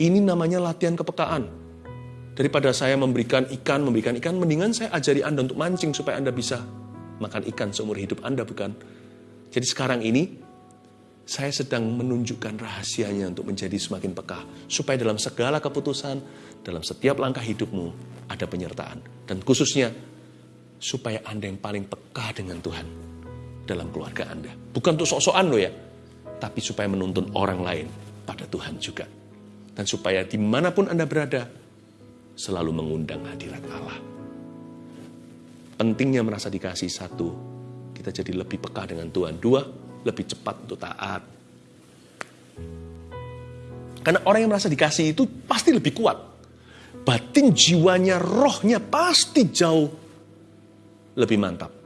Ini namanya latihan kepekaan. Daripada saya memberikan ikan, memberikan ikan, mendingan saya ajari Anda untuk mancing supaya Anda bisa makan ikan seumur hidup Anda, bukan? Jadi sekarang ini, saya sedang menunjukkan rahasianya untuk menjadi semakin peka. Supaya dalam segala keputusan, dalam setiap langkah hidupmu, ada penyertaan. Dan khususnya, supaya Anda yang paling peka dengan Tuhan dalam keluarga Anda. Bukan untuk sok-sokan loh ya, tapi supaya menuntun orang lain pada Tuhan juga. Dan supaya di mana pun Anda berada, selalu mengundang hadirat Allah. Pentingnya merasa dikasih satu, kita jadi lebih peka dengan Tuhan. Dua, lebih cepat untuk taat. Karena orang yang merasa dikasih itu pasti lebih kuat. Batin jiwanya, rohnya pasti jauh lebih mantap